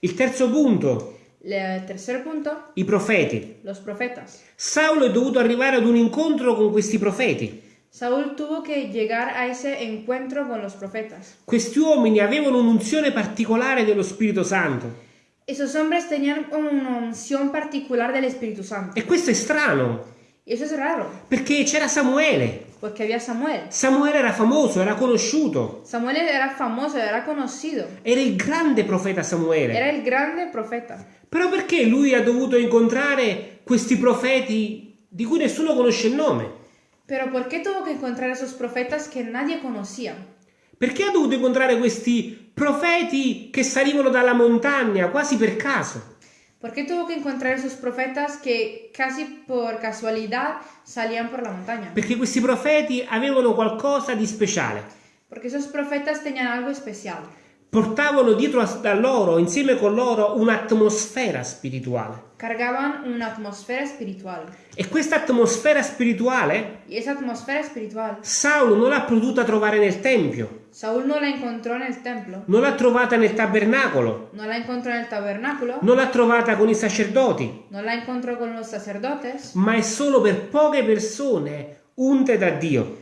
Il terzo punto, El tercer punto, i profeti. los profetas. Saulo è dovuto arrivare ad un incontro con questi profeti. Saúl tuvo que llegar a ese encuentro con los profetas. Questi uomini avevano un'unzione particolare dello Spirito Santo. Esos hombres tenían una unción particular del Espíritu Santo. E questo è strano, Y eso es raro, perché c'era Samuele. porque había Samuel. Samuele era famoso, era conosciuto. Samuel era famoso, era conocido. Era il grande profeta Samuele. Era el grande profeta. Però perché lui ha dovuto incontrare questi profeti di cui nessuno conosce il nome? Pero ¿por qué tuvo que encontrar esos profetas que nadie conocía? Perché ha dovuto incontrare questi profeti che salivano dalla montagna quasi per caso? ¿Por qué tuvo que encontrar esos profetas que casi por casualidad salían por la montaña? Perché questi profeti avevano qualcosa di speciale. Porque esos profetas tenían algo especial. Portavano dietro a da loro, insieme con loro, un'atmosfera spirituale. Cargaban una atmósfera espiritual. E questa atmosfera spirituale espiritual, Saulo non l'ha potuta trovare nel Tempio, Saúl no la encontró en el templo, non l'ha trovata nel tabernacolo, no la encontró en el tabernáculo, non l'ha trovata con i sacerdoti, no la encontró con los sacerdotes, ma è solo per poche persone unte da Dio.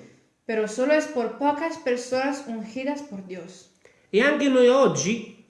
pero solo es por pocas personas ungidas por Dios. E anche noi oggi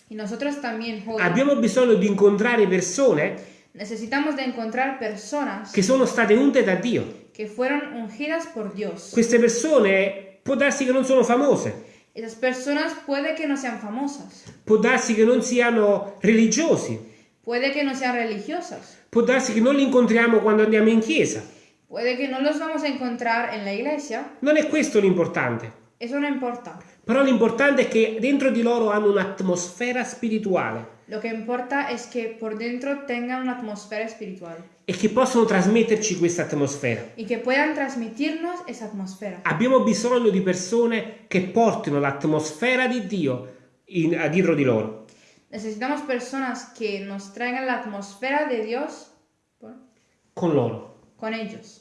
abbiamo bisogno di incontrare persone necesitamos de encontrar personas che sono state unte da Dio. que fueron ungidas por Dios. Queste persone può darsi che non sono famose, Esas personas puede que no sean famosas, può darsi che non siano religiosi, puede que no sean religiosas, può darsi che non li incontriamo quando andiamo in chiesa. puede que no los vamos a encontrar en la iglesia, Non è questo l'importante. eso no importa. Però l'importante è che dentro di loro hanno un'atmosfera spirituale Lo que importa es que por dentro tengan una atmósfera espiritual e che possono trasmetterci questa atmosfera. y que puedan transmitirnos esa atmósfera. Abbiamo bisogno di persone che portino l'atmosfera di Dio in- a dietro di loro. Necesitamos personas que nos traigan la atmósfera de Dios por- con loro. con ellos.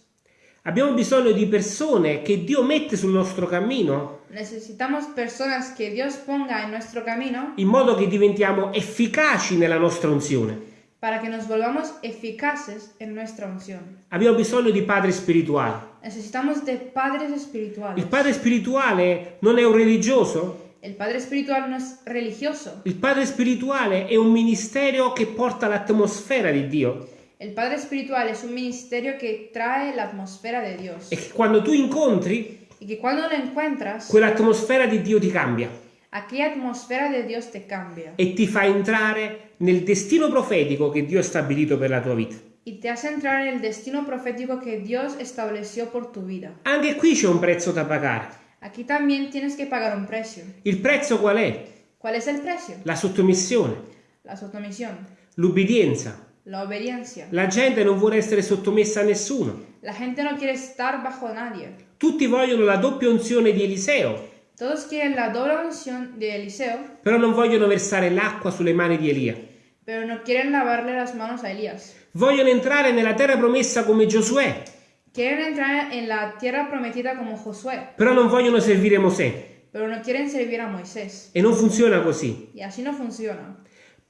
Abbiamo bisogno di persone che Dio mette sul nostro cammino Necesitamos personas que Dios ponga en nuestro camino in modo che diventiamo efficaci nella nostra unzione. para que nos volvamos eficaces en nuestra unción. Abbiamo bisogno di padri spirituali. Necesitamos de padres Il espirituales. padre spirituale non è un religioso, El padre espiritual no es religioso. il padre spirituale è un ministero che porta l'atmosfera di Dio El padre espiritual es un ministerio que trae la atmósfera de Dios. e che quando tu incontri Y que cuando lo encuentras, quell'atmosfera di Dio ti cambia. aquella atmósfera de Dios te cambia e ti fa entrare nel destino profetico che Dio ha stabilito per la tua vita. y te hace entrar en el destino profético que Dios estableció por tu vida. Anche qui c'è un prezzo da pagare. Aquí también tienes que pagar un precio. Il prezzo qual è? ¿Cuál es el precio? La sottomissione, La sottomisión, l'ubbidienza. La. La gente non vuole essere sottomessa a nessuno. La gente no quiere estar bajo nadie. Tutti vogliono la doppia unzione di Eliseo, Todos quieren la doble unción de Eliseo, però non vogliono versare l'acqua sulle mani di Elia. pero no quieren lavarle las manos a Elías. Vogliono entrare nella terra promessa come Giosuè, Quieren entrar en la tierra prometida como Josué, però non vogliono servire Mosè. pero no quieren servir a Moisés. E non funziona così. Y así no funciona.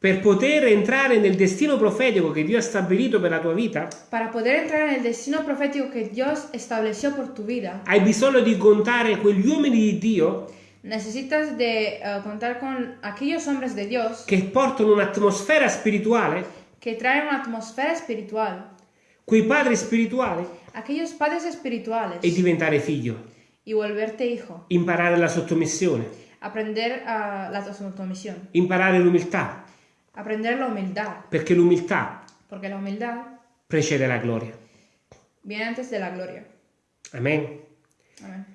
Per poter entrare nel destino profetico che Dio ha stabilito per la tua vita, Para poder entrar en el destino profético que Dios estableció por tu vida, hai bisogno di contare quegli uomini di Dio? Necesitas de eh, contar con aquellos hombres de Dios che portano un'atmosfera spirituale, que traen una atmósfera espiritual, quei padri spirituali, aquellos padres espirituales e diventare figlio. y volverte hijo, Imparare la sottomissione, aprender a la sumisión, imparare l'umiltà, aprender la humildad, perché l'umiltà la humildad precede la gloria. viene antes de la gloria. Amen. Amén.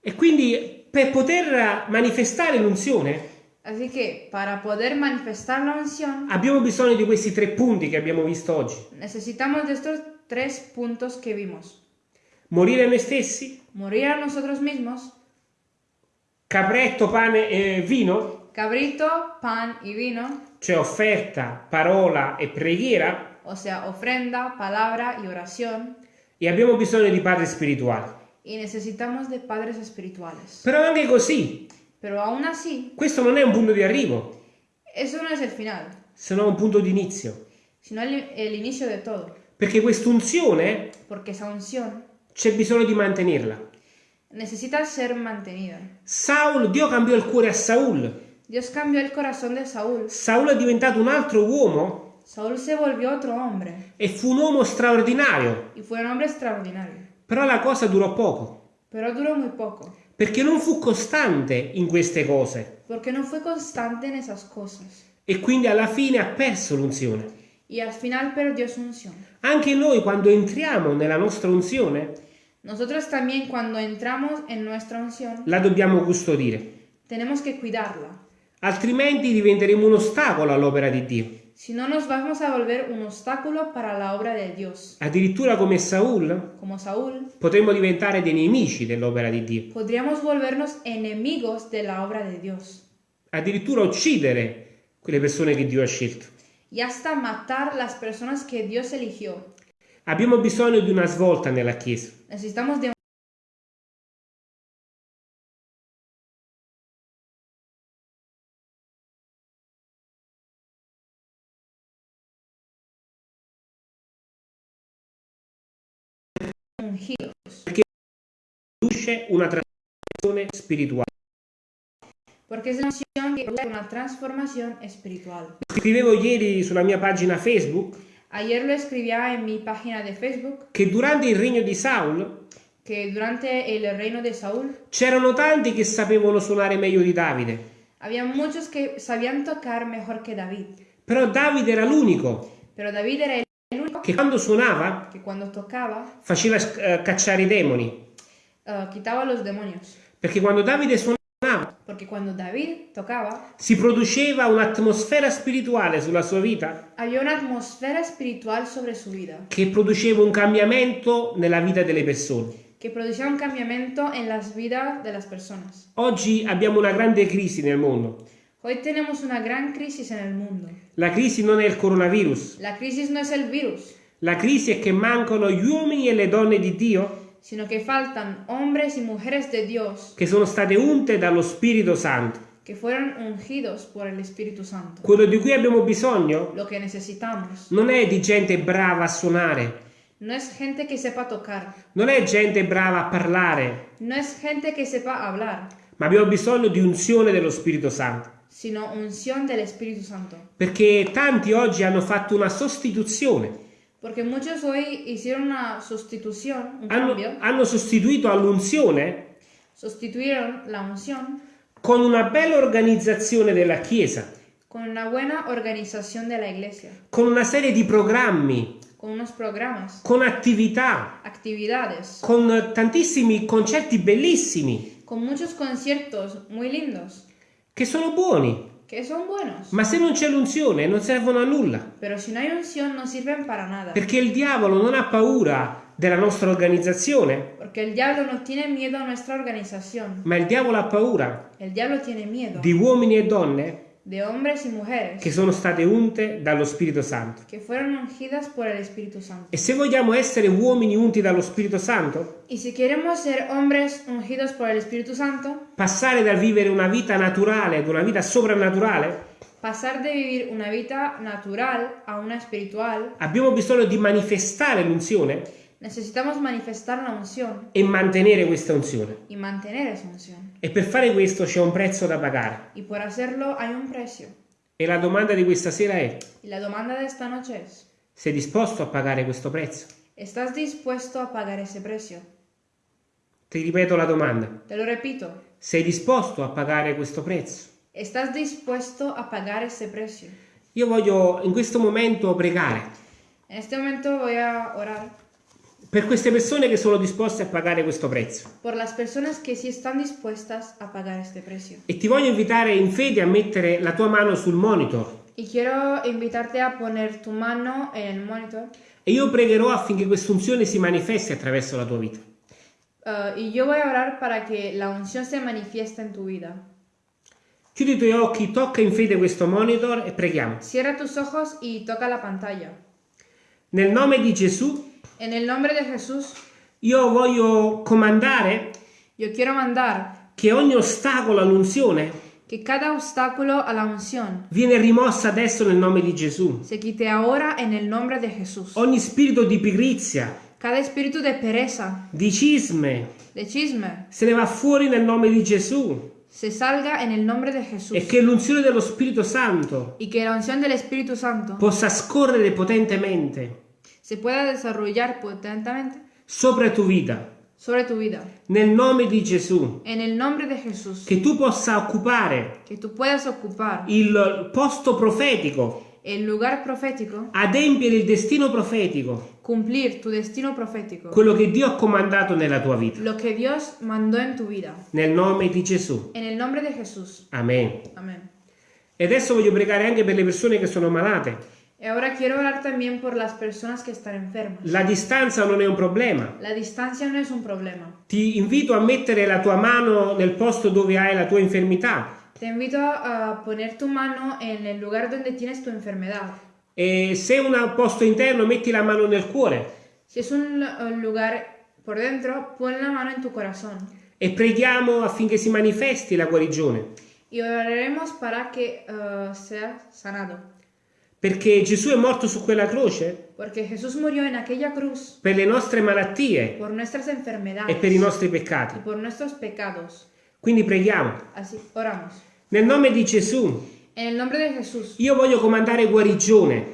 E quindi per poter manifestare l'unzione Así que para poder manifestar la unción, abbiamo bisogno di questi tre punti che abbiamo visto oggi. necesitamos de estos tres puntos que vimos. Morire a noi stessi, Morir a nosotros mismos, capretto, pane e vino, cabrito, pan y vino, cioè offerta, parola e preghiera, o sea, ofrenda, palabra y oración, e abbiamo bisogno di padri spirituali. y necesitamos de padres espirituales. Però anche così, Pero aún así, questo non è un punto di arrivo, eso no es el final, se no un punto di inizio. sino el, el inicio de todo, Perché quest'unzione porque esa unción c'è bisogno di mantenerla. necesita ser mantenida. Saul, Dio cambiò il cuore a Saul. Dios cambió el corazón de Saúl. Saul è diventato un altro uomo Saúl se volvió otro hombre e fu un uomo straordinario. y fue un hombre extraordinario, Però la cosa durò poco, pero duró muy poco, perché non fu costante in queste cose porque no fue constante en esas cosas e quindi alla fine ha perso l'unzione. y al final perdió su unción. Anche noi quando entriamo nella nostra unzione Nosotros también cuando entramos en nuestra unción la dobbiamo custodire, tenemos que cuidarla, altrimenti diventeremo un ostacolo all'opera di Dio. si no nos vamos a volver un obstáculo para la obra de Dios. Addirittura come Saul Como Saúl, potremmo diventare dei nemici dell'opera di Dio, podríamos volvernos enemigos de la obra de Dios addirittura uccidere quelle persone che Dio ha scelto. y hasta matar las personas que Dios eligió. Abbiamo bisogno di una svolta nella Chiesa. Necesitamos de ungidos, Produce una trasformazione spirituale. porque es la unción que produce una transformación espiritual. Scrivevo ieri sulla mia pagina Facebook. Ayer lo escribía en mi página de Facebook. Che durante il regno di Saul que durante el reino de Saúl c'erano tanti che sapevano suonare meglio di Davide, había muchos que sabían tocar mejor que David, però Davide era l'unico. Pero David era el che quando suonava que cuando tocaba faceva eh, cacciare i demoni, eh, quitaba los demonios, perché quando Davide suonava porque cuando David tocaba si produceva un'atmosfera spirituale sulla sua vita había una atmósfera espiritual sobre su vida che produceva un cambiamento nella vita delle persone. que producía un cambiamiento en las vidas de las personas. Oggi abbiamo una grande crisi nel mondo. Hoy tenemos una gran crisis en el mundo. La crisi non è il coronavirus, La crisis no es el virus, la crisi è che mancano gli uomini e le donne di Dio sino que faltan hombres y mujeres de Dios che sono state unte dallo Spirito Santo. que fueron ungidos por el Espíritu Santo. Quello di cui abbiamo bisogno Lo que necesitamos. non è di gente brava a suonare, no es gente que sepa tocar, non è gente brava a parlare, no es gente que sepa hablar, ma abbiamo bisogno di unzione dello Spirito Santo. Sino unción del Espíritu Santo. Perché tanti oggi hanno fatto una sostituzione, Porque muchos hoy hicieron una sustitución, un hanno, cambio, hanno sostituito all'unzione sustituyeron la unción con una bella organizzazione della Chiesa, con una buena organización de la iglesia, con una serie di programmi, con unos programas, con attività, actividades, con tantissimi concerti bellissimi. con muchos conciertos muy lindos, che sono buoni, que son buenos. ma se non c'è l'unzione non servono a nulla, Pero si no hay unción no sirven para nada. perché il diavolo non ha paura della nostra organizzazione, Porque el diablo no tiene miedo a nuestra organización. ma il diavolo ha paura El diablo tiene miedo di uomini e donne de hombres y mujeres che sono state unte dallo Spirito Santo. que fueron ungidas por el Espíritu Santo. E se vogliamo essere uomini unti dallo Spirito Santo, Y si queremos ser hombres ungidos por el Espíritu Santo, passare dal vivere una vita naturale ad una vita sovrannaturale, pasar de vivir una vida natural a una espiritual, abbiamo bisogno di manifestare l'unzione necesitamos manifestar la unción e mantenere questa unzione. y mantener esa unción. E per fare questo c'è un prezzo da pagare. Y por hacerlo hay un precio. E la domanda di questa sera è, Y la demanda de esta noche es, sei disposto a pagare questo prezzo? ¿estás dispuesto a pagar ese precio? Ti ripeto la domanda, Te lo repito, sei disposto a pagare questo prezzo? ¿estás dispuesto a pagar ese precio? Io voglio in questo momento pregare En este momento voy a orar per queste persone che sono disposte a pagare questo prezzo. por las personas que sí están dispuestas a pagar este precio. E ti voglio invitare in fede a mettere la tua mano sul monitor Y quiero invitarte a poner tu mano en el monitor e io pregherò affinché questa unzione si manifesti attraverso la tua vita. uh, y yo voy a orar para que la unción se manifieste en tu vida. Chiudi i tuoi occhi, tocca in fede questo monitor e preghiamo. Cierra tus ojos y toca la pantalla. Nel nome di Gesù En el nombre de Jesús, io voglio comandare yo quiero mandar che ogni ostacolo all'unzione que cada obstáculo a la unción viene rimossa adesso nel nome di Gesù. se quite ahora en el nombre de Jesús. Ogni spirito di pigrizia, Cada espíritu de pereza, di cisme, de chisme, se ne va fuori nel nome di Gesù se salga en el nombre de Jesús. e che l'unzione dello Spirito Santo Y que la unción del Espíritu Santo possa scorrere potentemente se pueda desarrollar potentemente sopra tu vita. sobre tu vida. Nel nome di Gesù, En el nombre de Jesús. che tu possa occupare Que tú puedas ocupar il posto profetico, el lugar profético, adempiere il destino profetico, cumplir tu destino profético. quello che Dio ha comandato nella tua vita. Lo que Dios mandó en tu vida. Nel nome di Gesù. En el nombre de Jesús. Amen. Amén. E adesso voglio pregare anche per le persone che sono malate. Y ahora quiero orar también por las personas que están enfermas. La distanza non è un problema. La distancia no es un problema. Ti invito a mettere la tua mano nel posto dove hai la tua infermità Te invito a poner tu mano en el lugar donde tienes tu enfermedad. e se è un posto interno metti la mano nel cuore Si es un lugar por dentro, pon la mano en tu corazón. e preghiamo affinché si manifesti la guarigione. Y oraremos para que eh, sea sanado. Perché Gesù è morto su quella croce Porque Jesús murió en aquella cruz per le nostre malattie por nuestras e enfermedades per i nostri peccati. Quindi preghiamo. Así, oramos. Nel nome di Gesù, Jesús, io voglio comandare guarigione,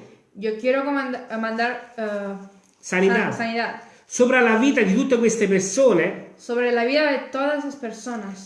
comanda- eh, mandar eh, sanità, san- sanidad sopra la vita di tutte queste persone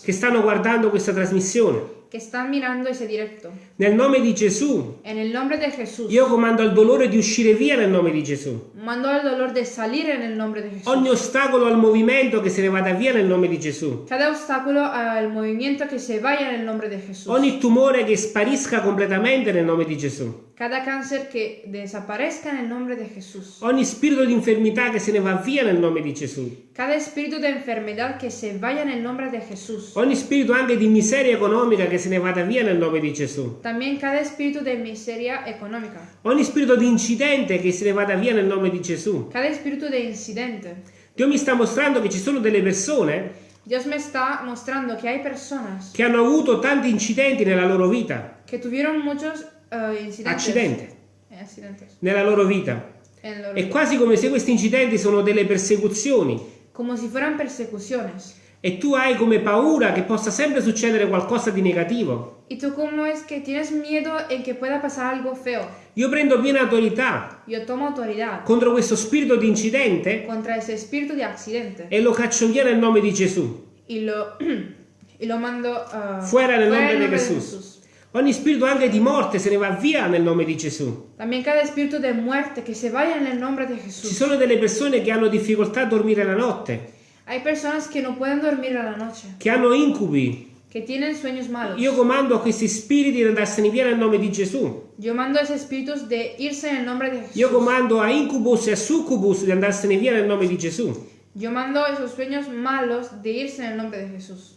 che stanno guardando questa trasmissione. que están mirando ese directo. Nel nome di Gesù, En el nombre de Jesús, io comando al dolore di uscire via nel nome di Gesù. mando al dolor de salir en el nombre de Jesús. Ogni ostacolo al movimento che se ne vada via nel nome di Gesù. Cada obstáculo al movimiento que se vaya en el nombre de Jesús. Ogni tumore che sparisca completamente nel nome di Gesù. Cada cáncer que desaparezca en el nombre de Jesús. Ogni spirito di infermità che se ne va via nel nome di Gesù. Cada espíritu de enfermedad que se vaya en el nombre de Jesús. Ogni spirito anche di miseria economica che se ne vada via nel nome di Gesù. También cada espíritu de miseria económica. Ogni spirito di incidente che se ne vada via nel nome di Gesù. Cada espíritu de incidente. Dio mi sta mostrando che ci sono delle persone Dios me está mostrando que hay personas che hanno avuto tanti incidenti nella loro vita. que tuvieron muchos eh, incidentes. Accidente. Eh, accidentes. Nella loro vita. En lo- È quasi come se questi incidenti sono delle persecuzioni. Como si fueran persecuciones. E tu hai come paura che possa sempre succedere qualcosa di negativo. Y tú cómo es que tienes miedo en que pueda pasar algo feo. Io prendo piena autorità Yo tomo autoridad contro questo spirito di incidente contra ese espíritu de accidente e lo caccio via nel nome di Gesù. y lo, y lo mando ah, Fuera nel nome en di Gesù. Ogni spirito anche di morte se ne va via nel nome di Gesù. También cada espíritu de muerte que se vaya en el nombre de Ci sono delle persone che hanno difficoltà a dormire la notte, Hay personas que no pueden dormir a la noche, che hanno incubi. que tienen sueños malos. Io comando a questi spiriti di andarsene via nel nome di Gesù. Yo mando a esos espíritus de irse en el nombre de Io comando a incubus e a succubus di andarsene via nel nome di Gesù. Yo mando a esos sueños malos de irse en el nombre de Jesús.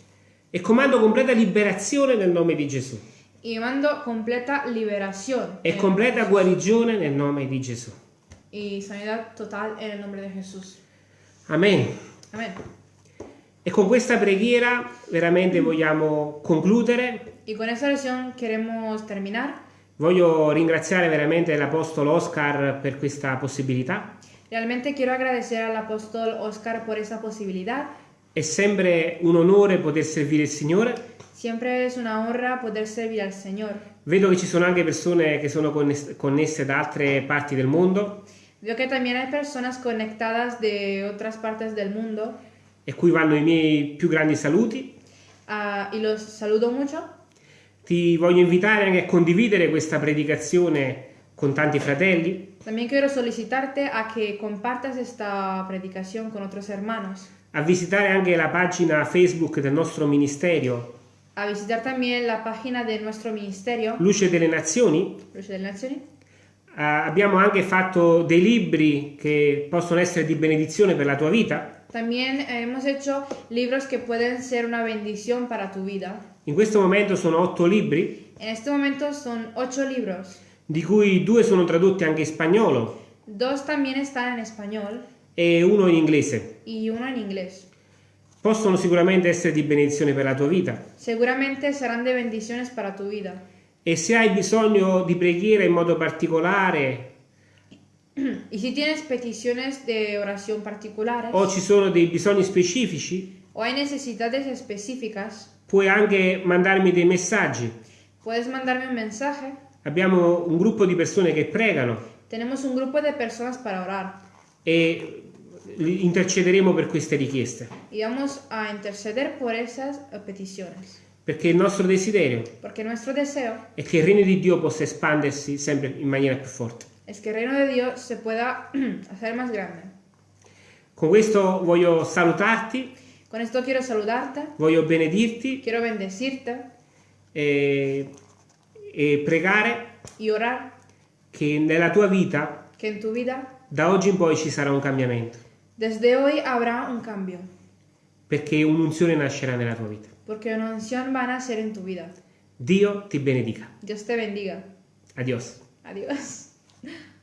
E comando completa liberazione nel nome di Gesù. Y mando completa liberación E completa guarigione nel nome di Gesù. y sanidad total en el nombre de Jesús. Amen. Amén. E con questa preghiera veramente vogliamo concludere. Y con esta oración queremos terminar. Voglio ringraziare veramente l'Apostolo Oscar per questa possibilità. Realmente quiero agradecer al apóstol Oscar por esa posibilidad. È sempre un onore poter servire il Signore. Siempre es una honra poder servir al Señor. Vedo che ci sono anche persone che sono connes- connesse da altre parti del mondo Veo que también hay personas conectadas de otras partes del mundo e cui vanno i miei più grandi saluti. ah, y los saludo mucho. Ti voglio invitare anche a condividere questa predicazione con tanti fratelli, También quiero solicitarte a que compartas esta predicación con otros hermanos, a visitare anche la pagina Facebook del nostro ministero a visitar también la página de nuestro ministerio, Luce delle Nazioni. Luce delle Nazioni. Ah, abbiamo anche fatto dei libri che possono essere di benedizione per la tua vita. También eh, hemos hecho libros que pueden ser una bendición para tu vida. In questo momento sono otto libri, En este momento son ocho libros. di cui due sono tradotti anche in spagnolo Dos también están en español e uno in inglese. y uno en inglés. Possono sicuramente essere di benedizione per la tua vita. Seguramente serán de bendiciones para tu vida. E se hai bisogno di preghiera in modo particolare? Y si tienes peticiones de oración particulares? O ci sono dei bisogni specifici, o hay necesidades específicas, puoi anche mandarmi dei messaggi. puedes mandarme un mensaje. Abbiamo un gruppo di persone che pregano. Tenemos un grupo de personas para orar. E intercederemo per queste richieste, y vamos a interceder por esas eh, peticiones. Perché il nostro desiderio è che il regno di Dio possa espandersi sempre in maniera più forte. es que el reino de Dios se pueda hacer más grande. Con questo voglio salutarti, Con esto quiero saludarte, voglio benedirti quiero bendecirte e, e pregare y orar che nella tua vita que en tu vida da oggi in poi ci sarà un cambiamento, desde hoy habrá un cambio, perché un'unzione nascerà nella tua vita. Porque una unción va a nacer en tu vida. Dio ti benedica. Dios te bendiga. Adios. Adiós.